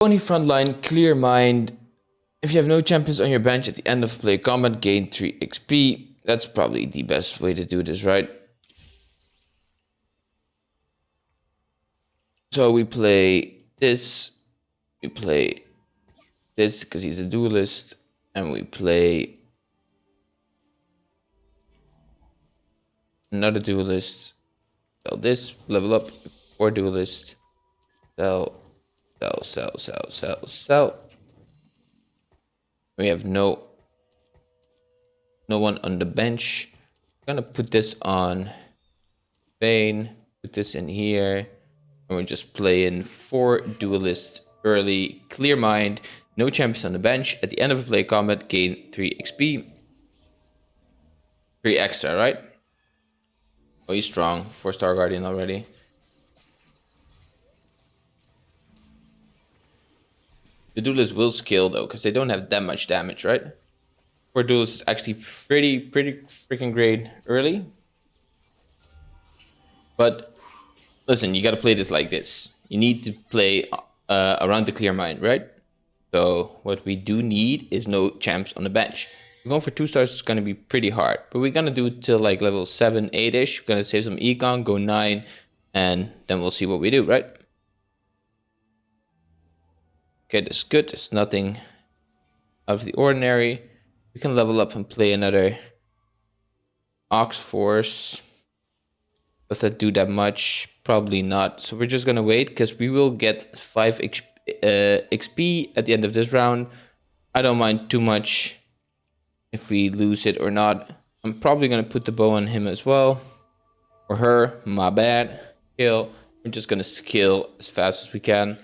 Pony frontline, clear mind. If you have no champions on your bench at the end of play combat, gain 3 XP. That's probably the best way to do this, right? So we play this, we play this because he's a duelist, and we play another duelist. Sell this, level up, or duelist. Sell, sell, sell, sell, sell, sell. We have no no one on the bench. I'm gonna put this on Vayne, put this in here, and we're just playing four duelists early, clear mind, no champions on the bench. At the end of a play combat, gain 3 XP. 3 extra, right? Oh, he's strong. 4 star guardian already. The duelist will scale though, because they don't have that much damage, right? For duelist is actually pretty, pretty freaking great early. But listen, you got to play this like this. You need to play uh, around the clear mind, right? So what we do need is no champs on the bench. Going for two stars is going to be pretty hard, but we're going to do till like level 7, 8-ish. We're going to save some econ, go 9, and then we'll see what we do, right? Okay, that's good. It's nothing of the ordinary. We can level up and play another Ox Force. Does that do that much? Probably not. So we're just going to wait because we will get 5 XP, uh, XP at the end of this round. I don't mind too much if we lose it or not. I'm probably going to put the bow on him as well. Or her. My bad. Kill. We're just going to skill as fast as we can.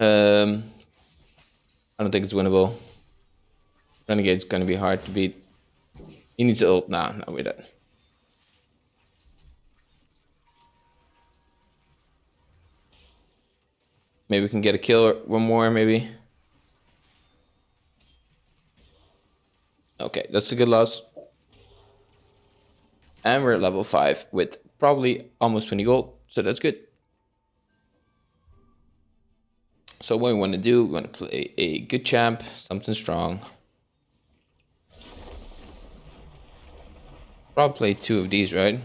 Um, I don't think it's winnable. Renegade's going to be hard to beat. He needs to ult. Nah, no, we don't. Maybe we can get a kill one more, maybe. Okay, that's a good loss. And we're at level 5 with probably almost 20 gold, so that's good. So what we want to do, we want to play a good champ, something strong. Probably play two of these, right?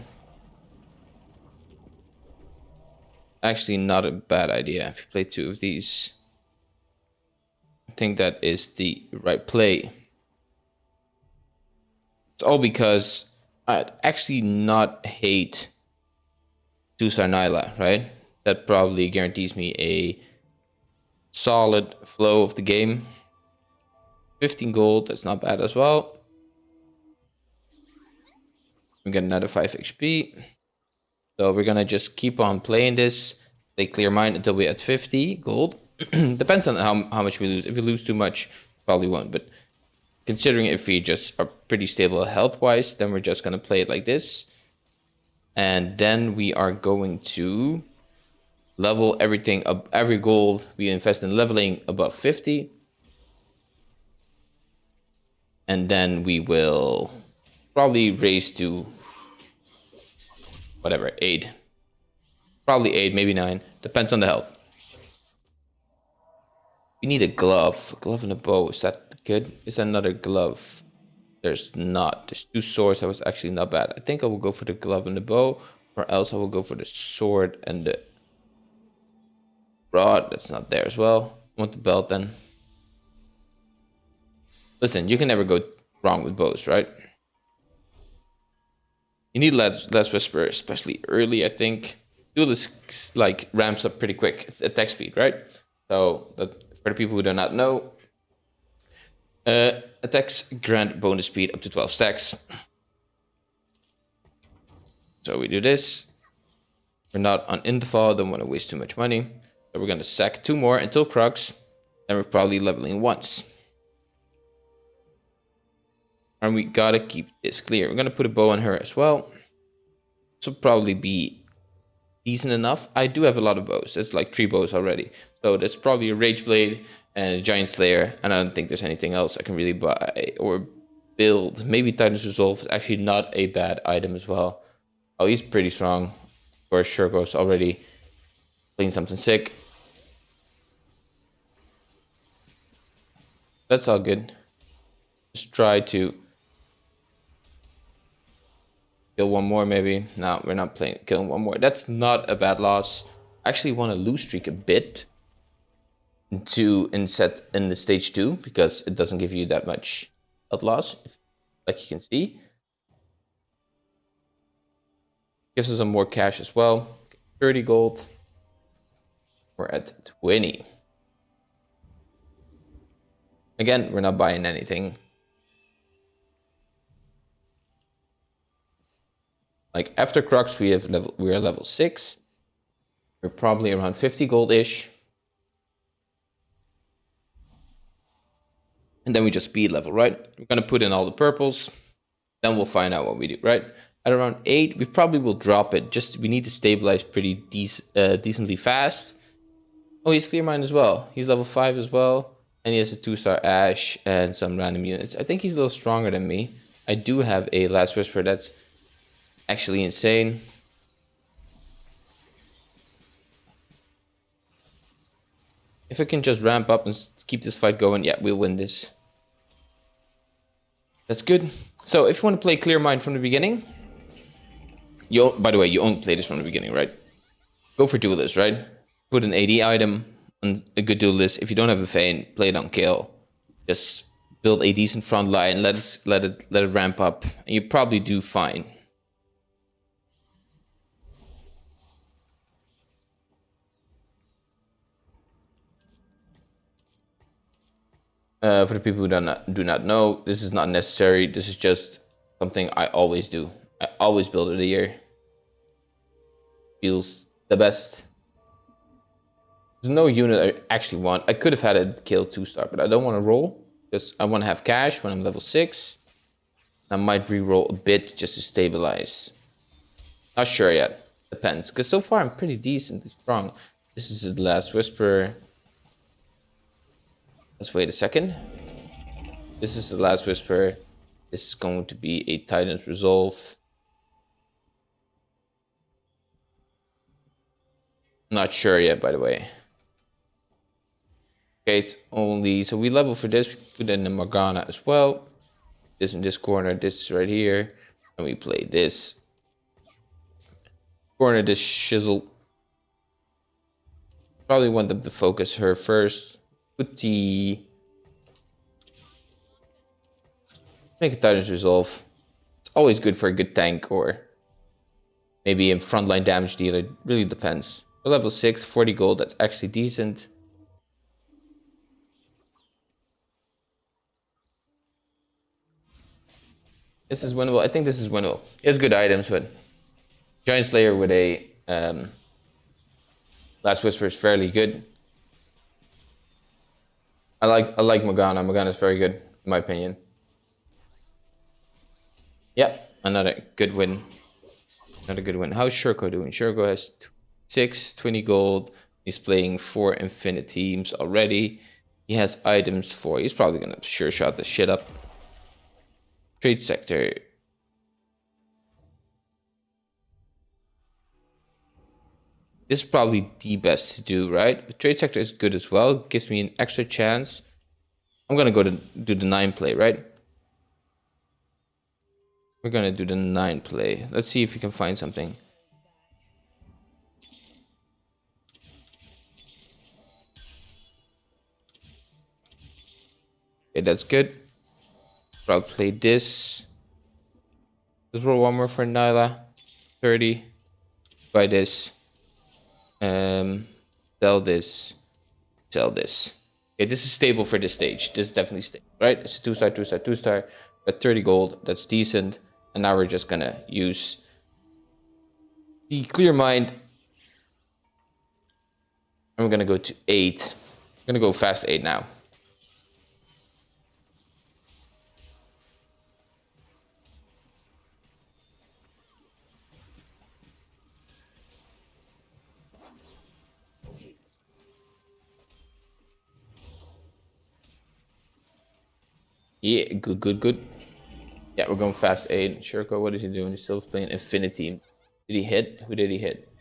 Actually, not a bad idea if you play two of these. I think that is the right play. It's all because I actually not hate Tusar Nilah, right? That probably guarantees me a solid flow of the game. 15 gold, that's not bad as well. We get another 5 XP. So we're gonna just keep on playing this. Play clear mind until we're at 50 gold. Depends on how, how much we lose. If we lose too much, probably won't. But considering if we just are pretty stable health-wise, then we're just gonna play it like this. And then we are going to level everything up every gold we invest in leveling above 50 and then we will probably raise to whatever 8 probably 8 maybe 9 depends on the health. We need a glove. A glove and a bow. Is that good? Is that another glove? There's not. There's two swords. That was actually not bad. I think i will go for the glove and the bow or else i will go for the sword and the Rod, that's not there as well. want the belt then. Listen, you can never go wrong with bows, right? You need less, less Whisper, especially early, I think. Duelist like ramps up pretty quick. It's attack speed, right? So that for the people who do not know, uh, attacks grant bonus speed up to 12 stacks. So we do this. We're not on Interfall, don't want to waste too much money. So we're going to sack two more until Crux. And we're probably leveling once. And we gotta keep this clear. We're gonna put a bow on her as well. This will probably be decent enough. I do have a lot of bows. That's like three bows already. So that's probably a Rage Blade and a Giant Slayer. And I don't think there's anything else I can really buy or build. Maybe Titan's Resolve is actually not a bad item as well. Oh, he's pretty strong. For sure goes already playing something sick. That's all good. Just try to kill one more maybe. No, we're not playing killing one more. That's not a bad loss. I actually want to lose streak a bit to in set in the stage two because it doesn't give you that much health loss, like you can see. Gives us some more cash as well. 30 gold. We're at 20. Again, we're not buying anything. Like after Crux, we have level we are level six. We're probably around 50 gold-ish. And then we just speed level, right? We're gonna put in all the purples. Then we'll find out what we do, right? At around eight, we probably will drop it. Just we need to stabilize pretty uh, decently fast. Oh, he's clear mind as well. He's level five as well. And he has a two-star Ashe and some random units. I think he's a little stronger than me. I do have a Last Whisper that's actually insane. If I can just ramp up and keep this fight going, yeah, we'll win this. That's good. So if you want to play Clear Mind from the beginning, you by the way, you only play this from the beginning, right? Go for duelist, right? Put an AD item on a good duelist. If you don't have a feint, play it on Kayle. Just build a decent front line, let it let it let it ramp up, and you probably do fine. Uh, for the people who do not, do not know, this is not necessary. This is just something I always do. I always build it a year. Feels the best. There's no unit I actually want. I could have had a Kayle two star, but I don't want to roll because I want to have cash when I'm level six. I might re-roll a bit just to stabilize. Not sure yet. Depends. Because so far I'm pretty decently strong. This is the last whisper. Let's wait a second. This is the last whisper. This is going to be a Titan's Resolve. Not sure yet, by the way. Okay, it's only... So we level for this. We put in the Morgana as well. This in this corner. This is right here. And we play this. Corner this shizzle. Probably want them to focus her first put the make a Titan's Resolve. It's always good for a good tank or maybe a frontline damage dealer. Really depends. level 6, 40 gold, that's actually decent. This is winnable. I think this is winnable. He has good items, but Giant Slayer with a um, Last Whisper is fairly good. I like I like Morgana. Morgana is very good, in my opinion. Yep, another good win. Another good win. How's Shurko doing? Shurko has six, 20 gold. He's playing four infinite teams already. He has items for. He's probably gonna sure shot the shit up. Trade sector. This is probably the best to do, right? The trade sector is good as well. Gives me an extra chance. I'm gonna go to do the nine play, right? We're gonna do the nine play. Let's see if we can find something. Okay, that's good. I'll play this. Let's roll one more for Nilah. 30. Buy this. Um, sell this, sell this. Okay, this is stable for this stage. This is definitely stable, right? It's a two star, two star, two star. At 30 gold, that's decent. And now we're just gonna use the clear mind. We're gonna go to eight. I'm gonna go fast eight now. Yeah, good, good, good. Yeah, we're going fast eight. Shurko, what is he doing? He's still playing Infinity. Did he hit? Who did he hit?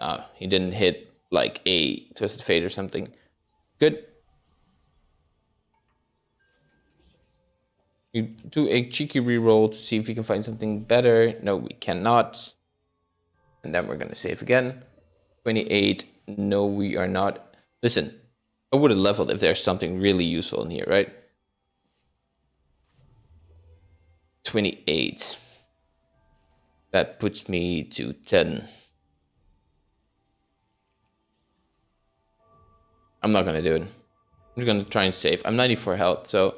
Uh, he didn't hit like a Twisted Fate or something. Good. We do a cheeky reroll to see if we can find something better. No, we cannot. And then we're going to save again. 28. No, we are not. Listen, I would have leveled if there's something really useful in here, right? 28. That puts me to 10. I'm not going to do it. I'm just going to try and save. I'm 94 health, so...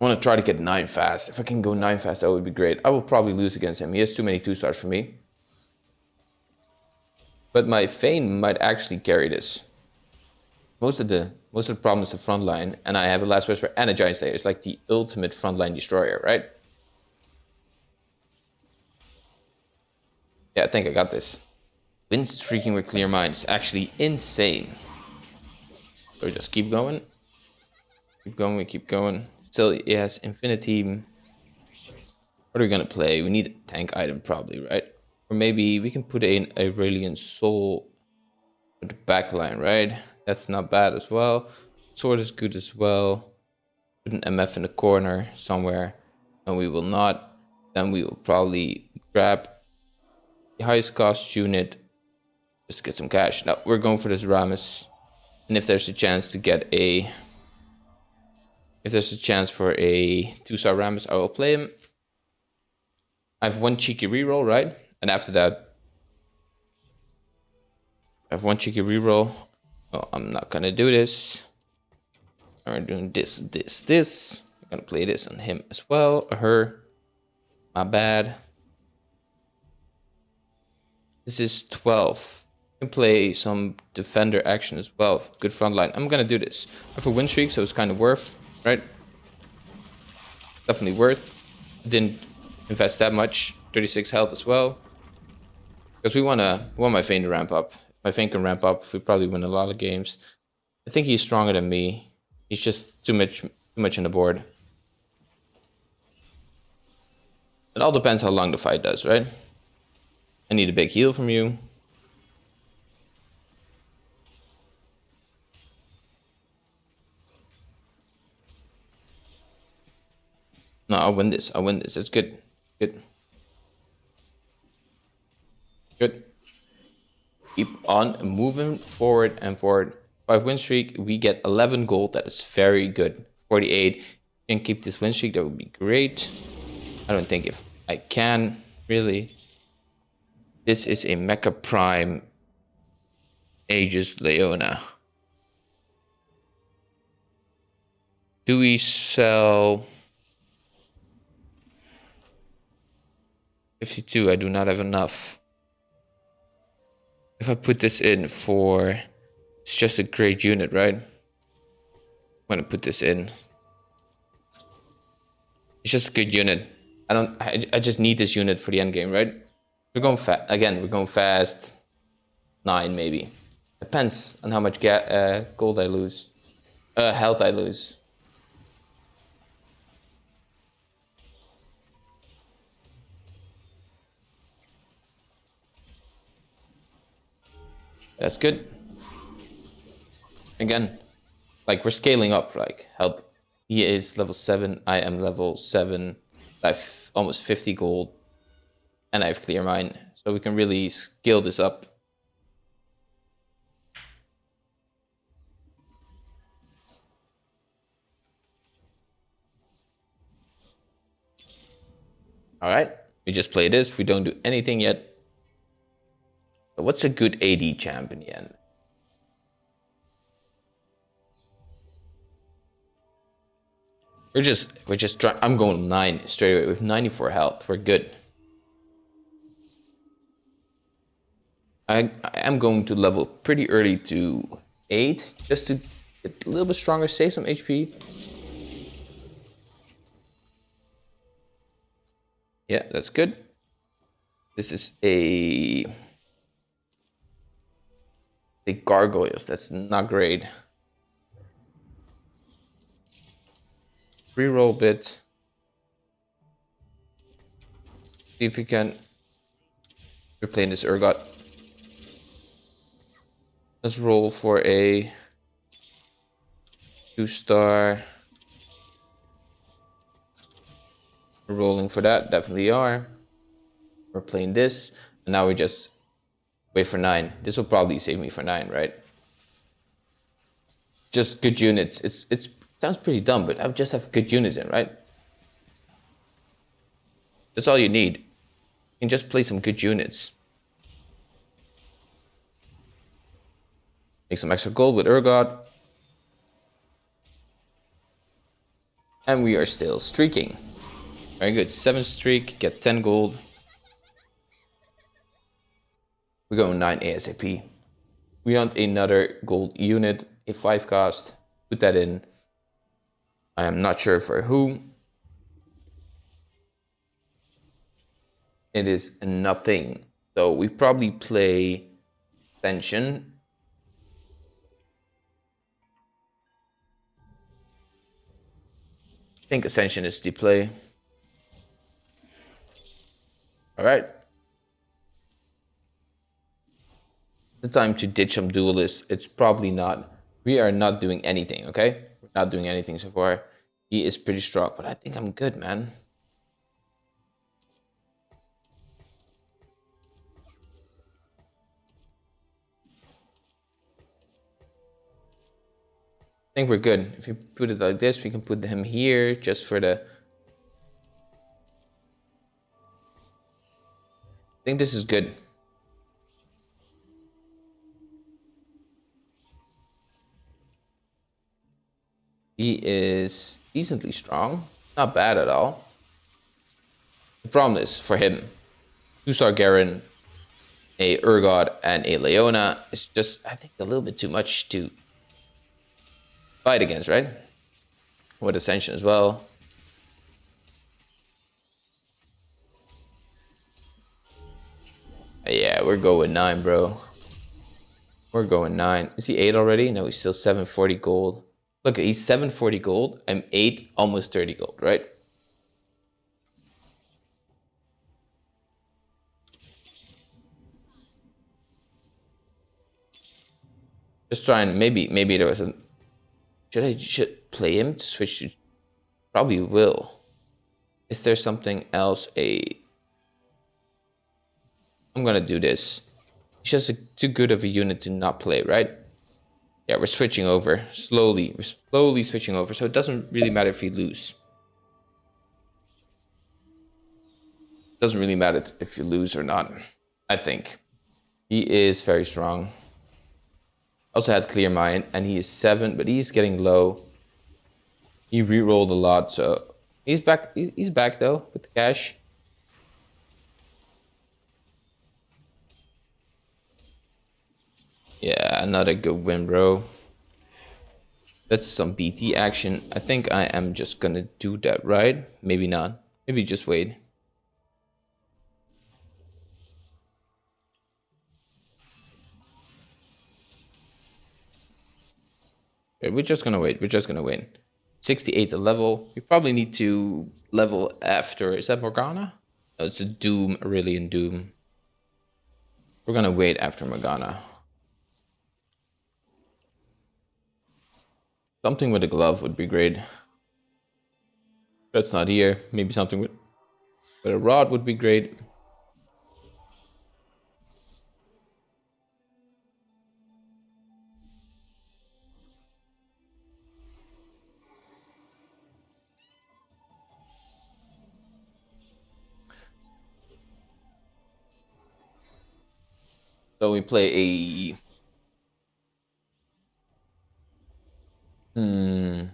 I want to try to get 9 fast. If I can go 9 fast, that would be great. I will probably lose against him. He has too many 2 stars for me. But my Feign might actually carry this. Most of the most of the problem is the front line, and I have a Last Whisper and a Giant Slayer. It's like the ultimate frontline destroyer, right? Yeah, I think I got this. Win streaking with clear mind is actually insane. So we just keep going. Keep going, we keep going. Still, yes, Infinity. What are we gonna play? We need a tank item probably, right? Or maybe we can put in Aurelion Sol with the back line, right? That's not bad as well. Sword is good as well. Put an MF in the corner somewhere. And we will not. Then we will probably grab the highest cost unit just get some cash. Now we're going for this Rammus. And if there's a chance to get a... If there's a chance for a two-star Rammus, I will play him. I have one cheeky reroll, right? And after that, I have one cheeky reroll. Oh, I'm not gonna do this. I'm doing this, this, this. I'm gonna play this on him as well, or her. My bad. This is 12 can play some defender action as well. Good front line. I'm gonna do this. I have a win streak, so it's kind of worth, right? Definitely worth. Didn't invest that much. 36 health as well. Because we wanna we want my Feign to ramp up. My Feign can ramp up, we probably win a lot of games. I think he's stronger than me. He's just too much too much in the board. It all depends how long the fight does, right? I need a big heal from you. No, I'll win this. I'll win this. It's good. Good. Good. Keep on moving forward and forward. Five win streak. We get 11 gold. That is very good. 48. Can keep this win streak. That would be great. I don't think if I can really. This is a Mecha Prime Aegis Leona. Do we sell... 52, I do not have enough. If I put this in for... It's just a great unit, right? I'm gonna put this in. It's just a good unit. I don't... I, I just need this unit for the end game, right? We're going fast. Again, we're going fast. Nine, maybe. Depends on how much uh, gold I lose. Uh, health I lose. That's good. Again, like we're scaling up, like help. He is level 7, I am level 7. I have almost 50 gold. And I have clear mind. So we can really scale this up. Alright, we just play this. We don't do anything yet. What's a good AD champ in the end? We're just, we're just trying, I'm going 9 straight away with 94 health. We're good. I, I am going to level pretty early to 8 just to get a little bit stronger, save some HP. Yeah, that's good. This is a the gargoyles. That's not great. Reroll bit. See if we can. We're playing this Urgot. Let's roll for a two star. Rolling for that, definitely are. We're playing this, and now we just wait for nine. This will probably save me for nine, right? Just good units. It's it's sounds pretty dumb, but I just have good units in, right? That's all you need. You can just play some good units. Make some extra gold with Urgot. And we are still streaking. Very good. Seven streak, get 10 gold. We're going 9 ASAP. We want another gold unit, a 5 cost. Put that in. I am not sure for who. It is nothing. So we probably play Ascension I think Ascension is the play. Alright. The time to ditch some duelists. It's probably not. We are not doing anything, okay? We're not doing anything so far. He is pretty strong, but I think I'm good, man. I think we're good. If you put it like this, we can put him here just for the... I think this is good. He is decently strong. Not bad at all. The problem is for him, two star Garen, a Urgot, and a Leona is just, I think, a little bit too much to fight against, right? With Ascension as well. Yeah, we're going 9, bro. We're going 9. Is he 8 already? No, he's still 740 gold. Look, he's 740 gold. I'm 8, almost 30 gold, right? Just trying, maybe, maybe there was a should I should play him to switch to... Probably will. Is there something else? A... I'm gonna do this. It's just a, too good of a unit to not play, right? Yeah, we're switching over. Slowly. We're slowly switching over. So it doesn't really matter if we lose. Doesn't really matter if you lose or not, I think. He is very strong also had clear mind and he is seven but he's getting low he re-rolled a lot so he's back he's back though with the cash yeah another good win bro that's some bt action i think i am just gonna do that right maybe not maybe just wait Okay, we're just gonna wait. We're just gonna win. 68 a level. We probably need to level after. Is that Morgana? No, it's a Doom, Aurelion Doom. We're gonna wait after Morgana. Something with a glove would be great. That's not here. Maybe something with, with a rod would be great. So we play a... Hmm...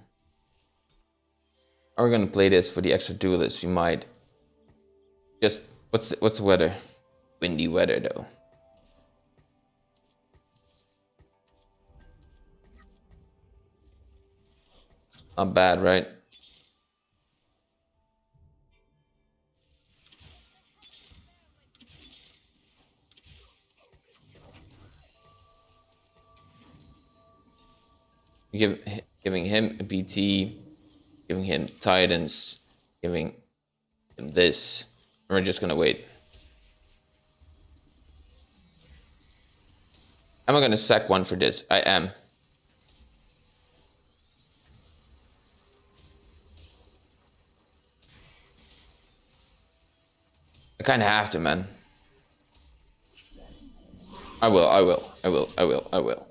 Are we gonna play this for the extra duelist? We might. Just, what's the, what's the weather? Windy weather though. Not bad, right? give, giving him a BT, giving him Titans, giving him this. And we're just gonna wait. Am I gonna sack one for this? I am. I kind of have to, man. I will, I will, I will, I will, I will.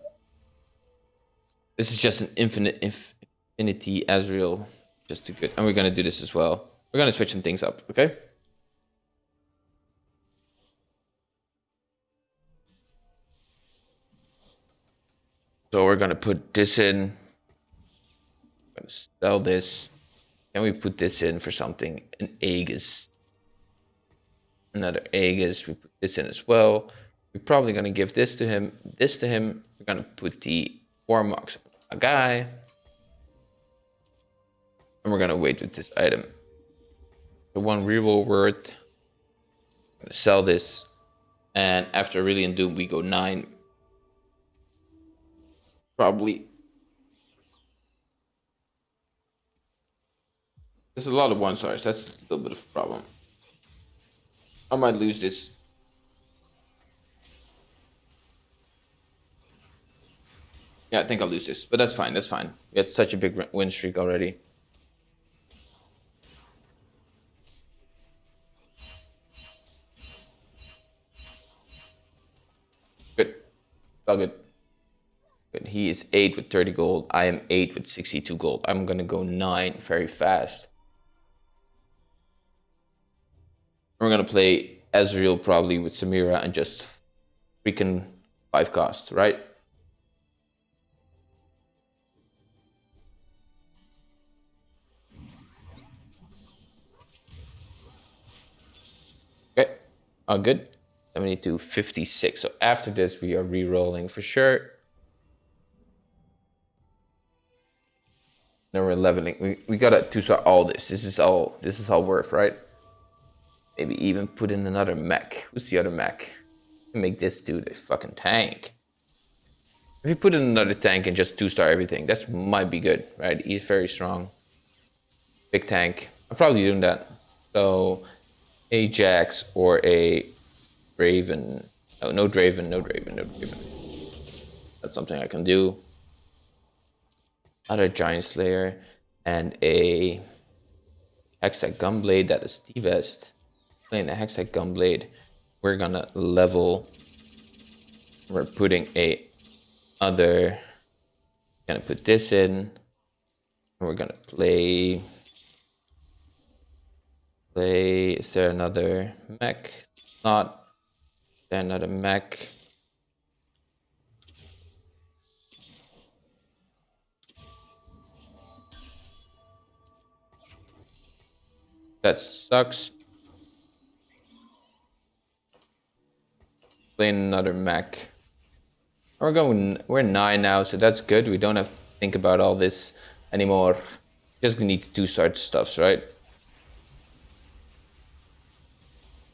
This is just an infinite infinity Ezreal. Just too good. And we're going to do this as well. We're going to switch some things up, okay? So we're going to put this in. I'm going to sell this. Can we put this in for something? An Aegis. Another Aegis. We put this in as well. We're probably going to give this to him, this to him. We're going to put the Warmogs a guy. And we're to wait with this item. The one reroll worth. Sell this. And after Aurelion Doom, we go 9. Probably. There's a lot of one stars. That's a little bit of a problem. I might lose this. Yeah, I think I'll lose this, but that's fine. That's fine. We had such a big win streak already. Good. All good. Good. He is 8 with 30 gold. I am 8 with 62 gold. I'm going to go 9 very fast. We're going to play Ezreal probably with Samira and just freaking 5 costs, right? Oh, good. 72, 56. So after this, we are re-rolling for sure. Then we're leveling. We, we gotta to start all this. This is all this is all worth, right? Maybe even put in another mech. Who's the other mech? Make this dude a fucking tank. If you put in another tank and just two-star everything, that might be good, right? He's very strong. Big tank. I'm probably doing that. So Ajax or a Draven. Oh, no Draven, no Draven, no Draven. That's something I can do. Other Giant Slayer and a Hextech Gunblade that is the best. Playing the Hextech Gunblade, we're gonna level. We're putting a other. Gonna put this in. We're gonna play play. Is there another mech? Not. There another mech? That sucks. Playing another mech. We're going. We're nine now, so that's good. We don't have to think about all this anymore. Just need to do start stuffs, right?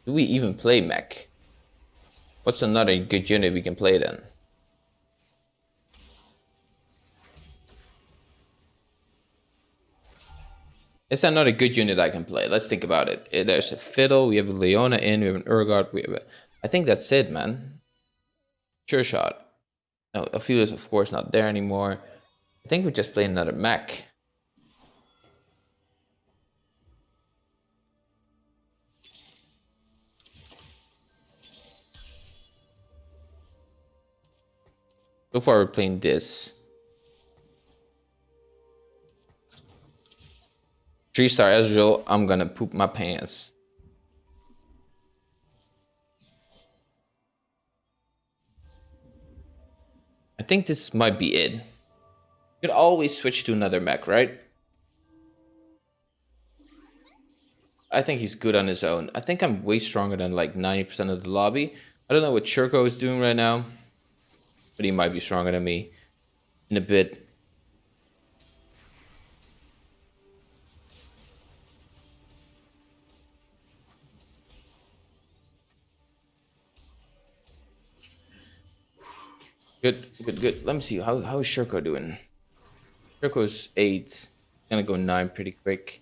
Do we even play mech? What's another good unit we can play then? Is that not a good unit I can play? Let's think about it. Eh, there's a Fiddle, we have a Leona in, we have an Urgot, we have a... I think that's it, man. Sure shot. No, Aphelios of course not there anymore. I think we just play another mech. So far we're playing this. Three star Ezreal, I'm gonna poop my pants. I think this might be it. You could always switch to another mech, right? I think he's good on his own. I think I'm way stronger than like 90% of the lobby. I don't know what Churko is doing right now but he might be stronger than me in a bit. Good, good, good. Let me see. How how is Shirko doing? Shirko's eight. Gonna go nine pretty quick.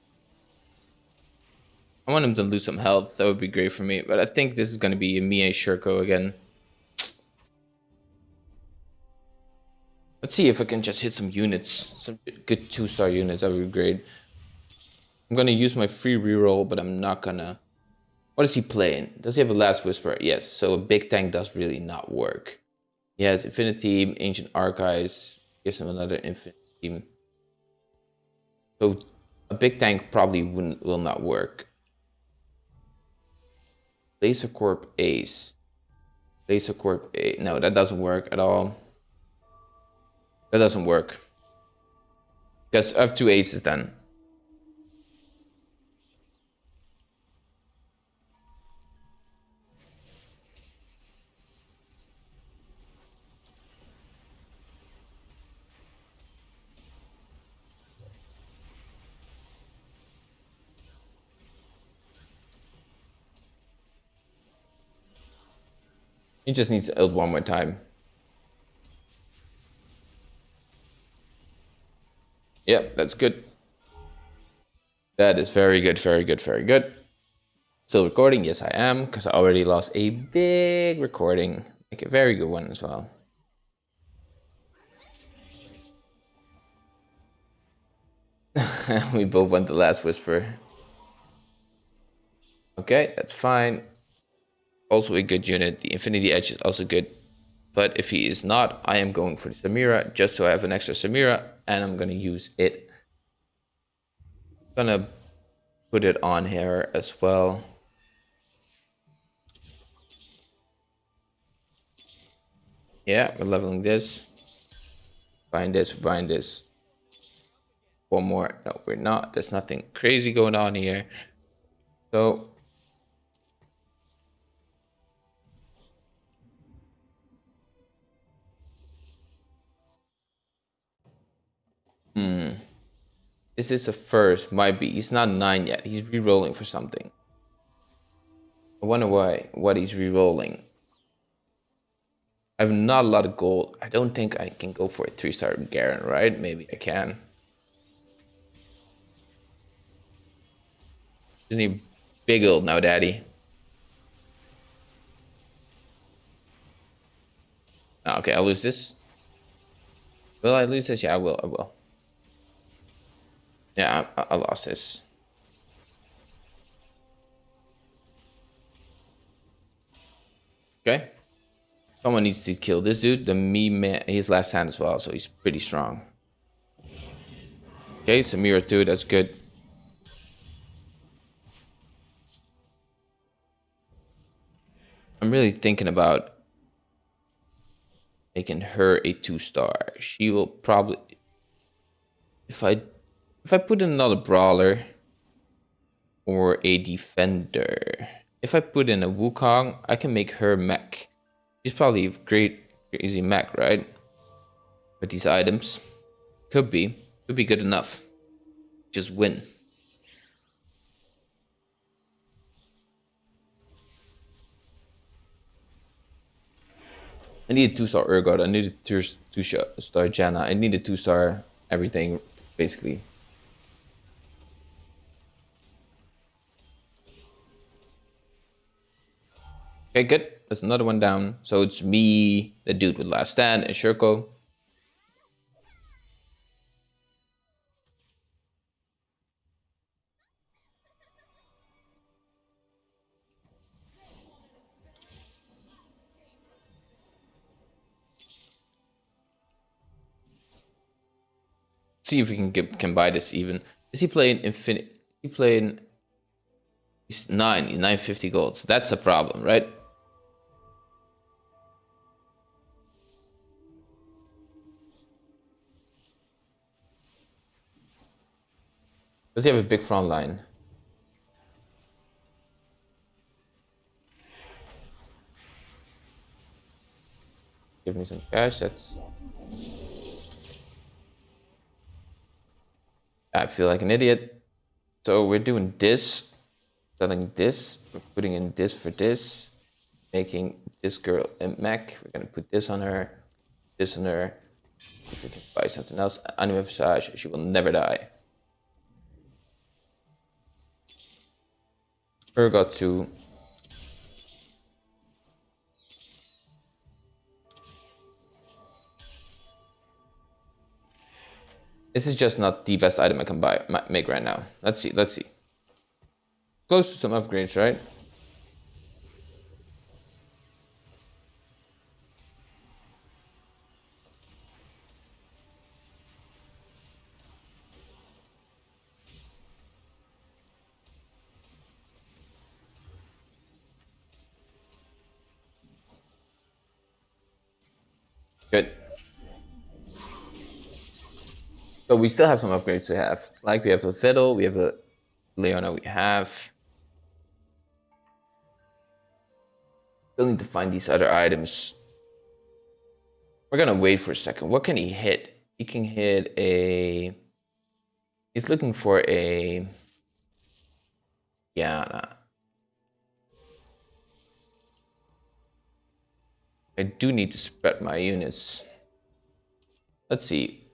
I want him to lose some health. That would be great for me. But I think this is gonna be me and Shirko again. Let's see if I can just hit some units, some good two-star units. That would be great. I'm gonna use my free reroll, but I'm not gonna What is he playing? Does he have a Last Whisper? Yes, so a big tank does really not work. He has Infinity, Ancient Archives, gives him another Infinity. So a big tank probably wouldn't, will not work. Laser Corp Ace. Laser Corp Ace. No, that doesn't work at all. That doesn't work. Because I have two aces then. He just needs to ult one more time. Yep, that's good. That is very good, very good, very good. Still recording? Yes, I am, because I already lost a big recording. Like a very good one as well. we both went the last whisper. Okay, that's fine also a good unit. The Infinity Edge is also good. But if he is not, I am going for the Samira just so I have an extra Samira and I'm going to use it. Going to put it on here as well. Yeah, we're leveling this. Buying this, buying this. One more. No, we're not. There's nothing crazy going on here. So Hmm. This Is a first? Might be. He's not nine yet. He's re-rolling for something. I wonder why. What he's re-rolling. I have not a lot of gold. I don't think I can go for a three-star Garen, right? Maybe I can. Isn't he big old now, daddy? Ah, okay, I'll lose this. Will I lose this? Yeah, I will. I will. Yeah, I, I lost this. Okay. Someone needs to kill this dude. The me man, he's last hand as well, so he's pretty strong. Okay, Samira too, that's good. I'm really thinking about making her a two star. She will probably, if I if I put in another brawler or a defender, if I put in a Wukong, I can make her mech. She's probably great, crazy mech, right? With these items. Could be. Could be good enough. Just win. I need a two-star Urgot. I need a two-star Janna. I need a two-star everything, basically. Okay, good. There's another one down. So it's me, the dude with last stand, and Shurko. See if we can get can buy this even. Is he playing infinite? He playing. He's nine, 950 golds. That's a problem, right? Does he have a big front line? Give me some cash, that's... I feel like an idiot. So we're doing this, selling this, we're putting in this for this, making this girl a mech. We're gonna put this on her, this on her. If we can buy something else, Anima Visage, she will never die. Urgot to This is just not the best item I can buy make right now. Let's see, let's see. Close to some upgrades, right? So we still have some upgrades to have. Like we have the fiddle, we have the Leona we have. Still need to find these other items. We're gonna wait for a second. What can he hit? He can hit a... He's looking for a... Yeah. I do need to spread my units. Let's see.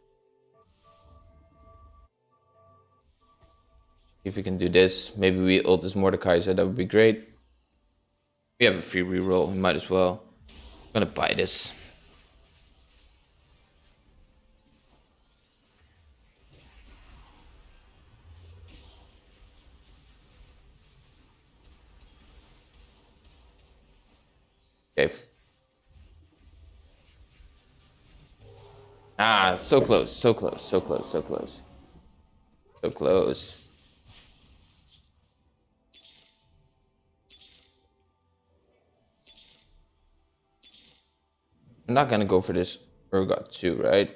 If we can do this, maybe we ult this Mordecai Mordekaiser, that would be great. We have a free reroll, we might as well. I'm gonna buy this. Okay. Ah, so close, so close, so close, so close. So close. I'm not gonna go for this Urgot 2, right?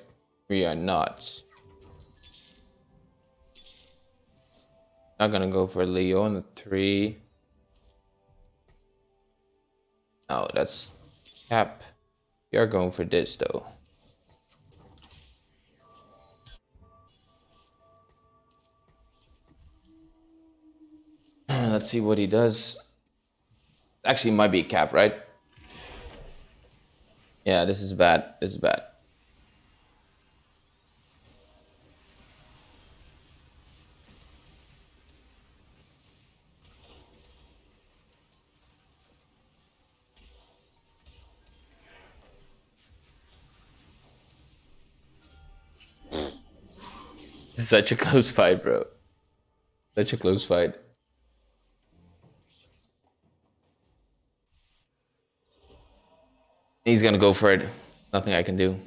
We are not. Not gonna go for Leona 3. No, that's cap. We are going for this though. Let's see what he does. Actually, might be cap, right? Yeah, this is bad. This is bad. Such a close fight, bro. Such a close fight. He's gonna go for it. Nothing I can do.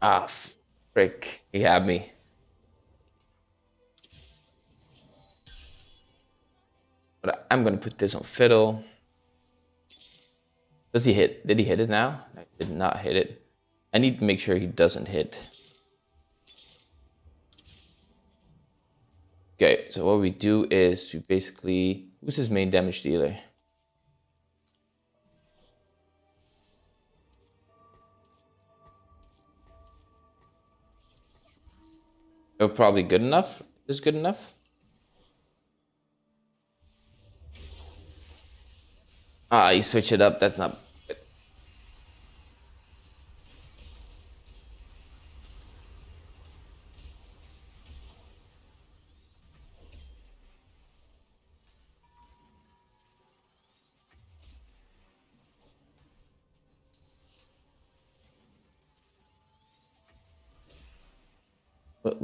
Ah, frick. He had me. But I'm gonna put this on fiddle. Does he hit? Did he hit it now? I did not hit it. I need to make sure he doesn't hit. Okay, so what we do is we basically... Who's his main damage dealer? Oh, probably good enough? Is good enough? Ah, you switch it up. That's not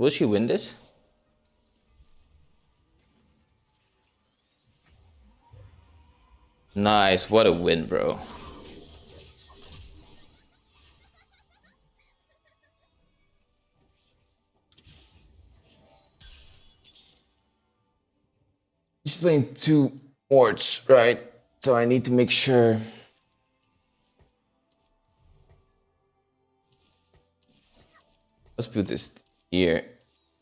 Will she win this? Nice, what a win, bro. She's playing two wards, right? So I need to make sure Let's put this here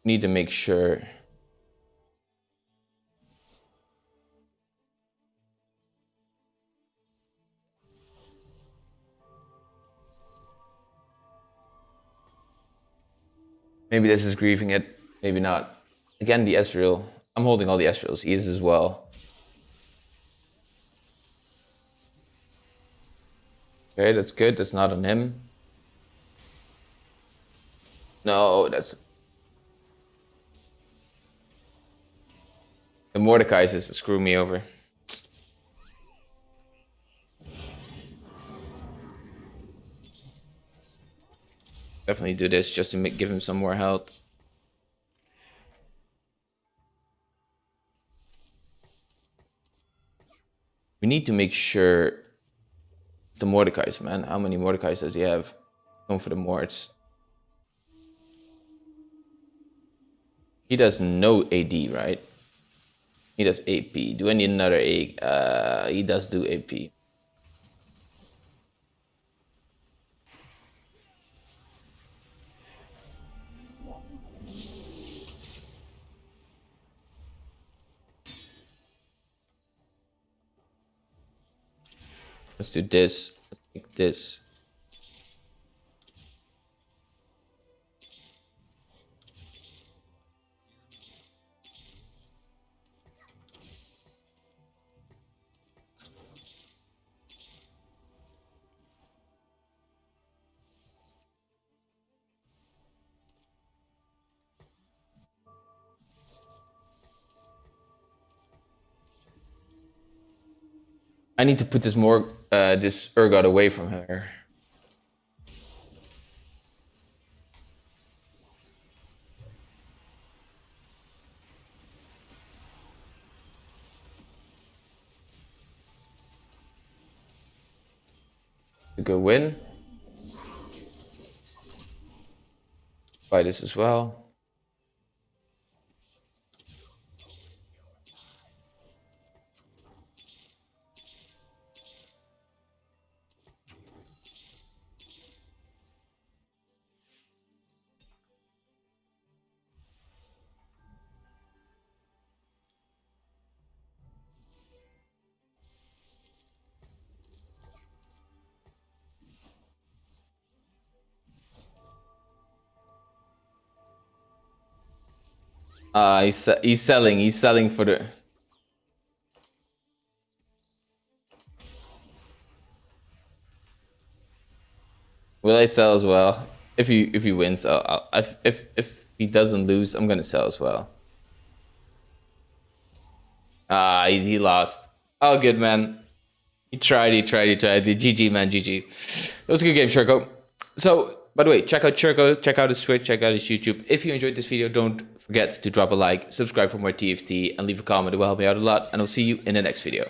need to make sure Maybe this is grieving it, maybe not. Again, the Ezreal. I'm holding all the Ezreals. He is as well. Okay, that's good. That's not on him. No, that's... The Mordekaiser is screw me over. Definitely do this just to make, give him some more health. We need to make sure it's the Mordecais, man. How many Mordecais does he have? Going for the Mords. He does no AD, right? He does AP. Do I need another A? Uh, he does do AP. Let's do this. Let's take this. Need to put this more, uh, this Urgot away from her. A good win. Buy this as well. Uh, he's, he's selling. He's selling for the... Will I sell as well? If he if he wins, I'll, I'll, if if if he doesn't lose, I'm gonna sell as well. Ah, he, he lost. Oh, good man. He tried. He tried. He tried. GG man. GG. It was a good game, Sherko. So by the way, check out Churko, check out his Twitch, check out his YouTube. If you enjoyed this video, don't forget to drop a like, subscribe for more TFT, and leave a comment. It will help me out a lot. And I'll see you in the next video.